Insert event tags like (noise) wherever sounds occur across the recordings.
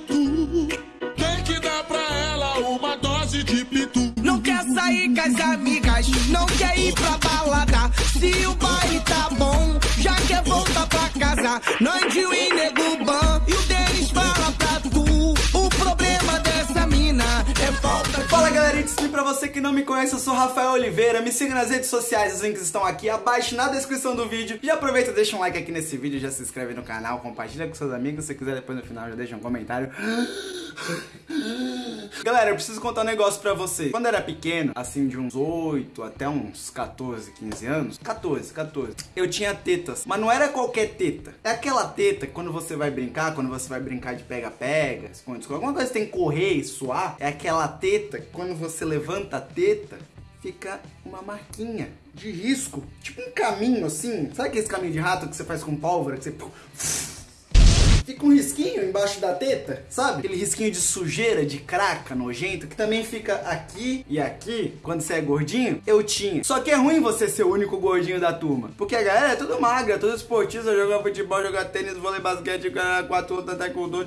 tu. Tem que dar pra ela uma dose de pitu. Não quer sair com as amigas, não quer ir pra balada. Se o pai tá bom, já quer voltar pra casa. Nandinho e nego pra você que não me conhece, eu sou Rafael Oliveira. Me siga nas redes sociais, os links estão aqui abaixo na descrição do vídeo. Já aproveita, deixa um like aqui nesse vídeo, já se inscreve no canal, compartilha com seus amigos. Se quiser, depois no final já deixa um comentário. (gasps) Galera, eu preciso contar um negócio pra vocês. Quando eu era pequeno, assim, de uns 8 até uns 14, 15 anos, 14, 14, eu tinha tetas. Mas não era qualquer teta. É aquela teta que quando você vai brincar, quando você vai brincar de pega-pega, esconde, esconde, alguma coisa tem que correr e suar, é aquela teta que quando você levanta a teta, fica uma marquinha de risco. Tipo um caminho assim. Sabe aquele caminho de rato que você faz com pólvora? Que você (laughs) fica um risquinho embaixo da teta, sabe? Aquele risquinho de sujeira, de craca, nojento, que também fica aqui e aqui, quando você é gordinho, eu tinha. Só que é ruim você ser o único gordinho da turma, porque a galera é tudo magra, tudo esportista, jogar futebol, jogar tênis, vôlei, basquete, quatro outros, taekwondo,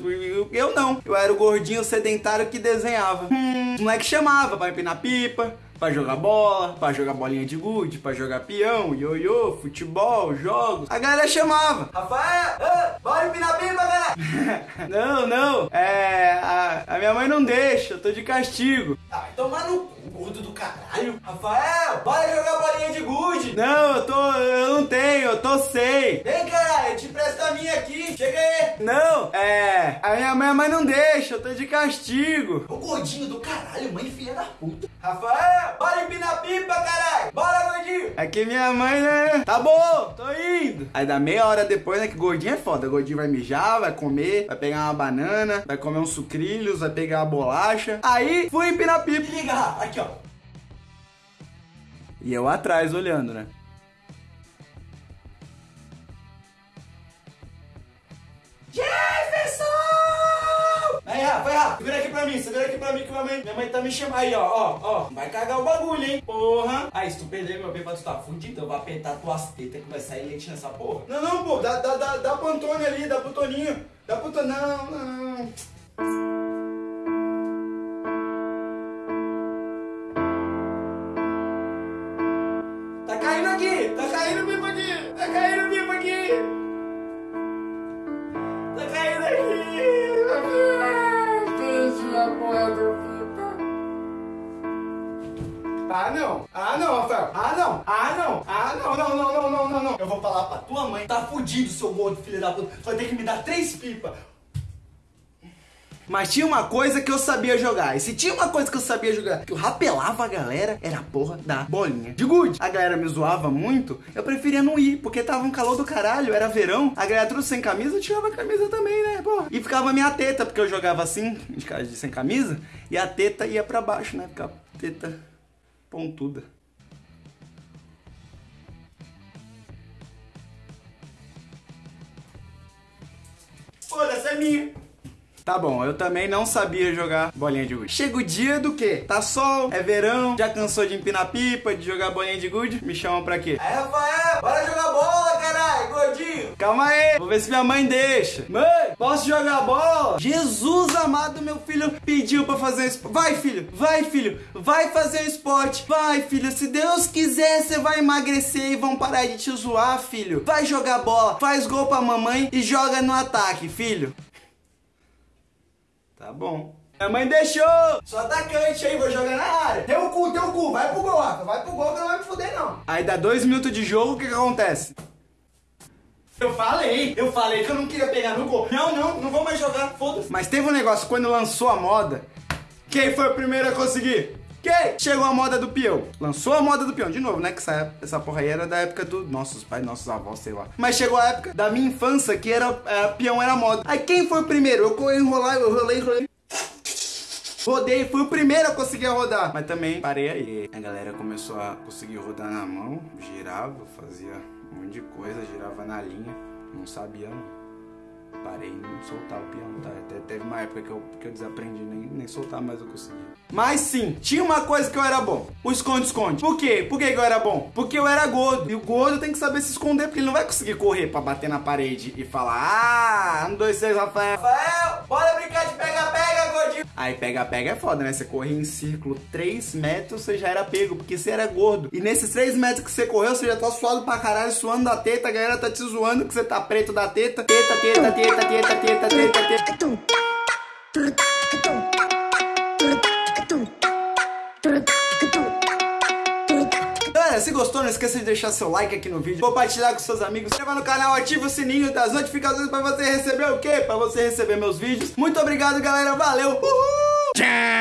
eu não. Eu era o gordinho sedentário que desenhava. Hum, os moleque chamava pra empinar pipa, Pra jogar bola, pra jogar bolinha de gude, pra jogar peão, ioiô, futebol, jogos. A galera chamava. Rafael, ah, bora empinar pipa, galera. (laughs) não, não. É, a, a, minha mãe não deixa, eu tô de castigo. Ah, vai tomar no gordo do caralho. Rafael, bora jogar bolinha de gude. Não, eu tô, eu não tenho, eu tô sem. Vem, caralho, eu te minha aqui. Chega aí. Não, é, a minha, minha mãe não deixa, eu tô de castigo. O gordinho do caralho, mãe filha da puta. Rafael, bora empinar pipa, caralho. Bora, gordinho. Aqui minha mãe, né? Tá bom, tô indo. Aí dá meia hora depois, né, que gordinho é foda. O gordinho vai mijar, vai comer, vai pegar uma banana, vai comer uns sucrilhos, vai pegar uma bolacha. Aí, fui empinar pipa. Liga, aqui, ó. E eu atrás olhando, né? Pra mim, segura aqui pra mim que minha mãe, minha mãe tá me chamando. Aí, ó, ó, ó, vai cagar o bagulho, hein? Porra! Aí, se tu perder meu bebê, tu tá fudido, eu vou apertar tuas tetas que vai sair leite nessa porra. Não, não, pô, dá, dá, dá, dá pro Antônio ali, dá pro Toninho, dá pro Toninho, não, não. Ah não, ah não, Rafael, ah não, ah não, ah não, não, não, não, não, não, não. Eu vou falar pra tua mãe, tá fudido, seu gordo filho da puta. Vai ter que me dar três pipas. Mas tinha uma coisa que eu sabia jogar. E se tinha uma coisa que eu sabia jogar, que eu rapelava a galera, era a porra da bolinha de gude. A galera me zoava muito, eu preferia não ir, porque tava um calor do caralho, era verão. A galera tudo sem camisa, eu tirava a camisa também, né, porra. E ficava minha teta, porque eu jogava assim, de sem camisa, e a teta ia pra baixo, né, ficava teta pontuda. Foda-se, é minha. Tá bom, eu também não sabia jogar bolinha de gude. Chega o dia do quê? Tá sol, é verão, já cansou de empinar pipa, de jogar bolinha de gude? Me chamam pra quê? Aí, Rafael, bora jogar bola, Calma aí, vou ver se minha mãe deixa. Mãe, posso jogar bola? Jesus amado, meu filho pediu pra fazer esporte. Vai, filho, vai, filho, vai fazer esporte. Vai, filho, se Deus quiser, você vai emagrecer e vão parar de te zoar, filho. Vai jogar bola, faz gol pra mamãe e joga no ataque, filho. Tá bom. Minha mãe deixou! Sou atacante aí, vou jogar na área. Teu cu, teu cu, vai pro gol. Vai pro gol que não vai me fuder, não. Aí dá dois minutos de jogo, o que, que acontece? Eu falei, eu falei que eu não queria pegar no gol. Não, não, não vou mais jogar, foda-se. Mas teve um negócio, quando lançou a moda, quem foi o primeiro a conseguir? Quem? Chegou a moda do peão. Lançou a moda do peão. De novo, né? Que essa, essa porra aí era da época do nossos pais, nossos avós, sei lá. Mas chegou a época da minha infância que era, era peão era moda. Aí quem foi o primeiro? Eu enrolar, eu rolei, rolei. Rodei, fui o primeiro a conseguir rodar. Mas também parei aí. A galera começou a conseguir rodar na mão, girava, fazia um monte de coisa, girava na linha. Não sabia, não parei em soltar o piano, tá? Até teve uma época que eu, que eu desaprendi, nem, nem soltar mais eu consegui. Mas sim, tinha uma coisa que eu era bom. O esconde-esconde. Por quê? Por que eu era bom? Porque eu era gordo. E o gordo tem que saber se esconder, porque ele não vai conseguir correr pra bater na parede e falar Ah, um, dois, três, Rafael. Rafael, bora brincar de gordinho. Aí pega-pega é foda, né? Você corria em círculo 3 metros, você já era pego, porque você era gordo. E nesses 3 metros que você correu, você já tá suado pra caralho, suando da teta, a galera tá te zoando que você tá preto da teta. Teta, teta, teta, teta, teta, teta, teta. Galera, se gostou, não esqueça de deixar seu like aqui no vídeo, compartilhar com seus amigos, se inscreva no canal, ativa o sininho das notificações pra você receber o quê? Pra você receber meus vídeos. Muito obrigado, galera. Valeu! Uhul! Damn.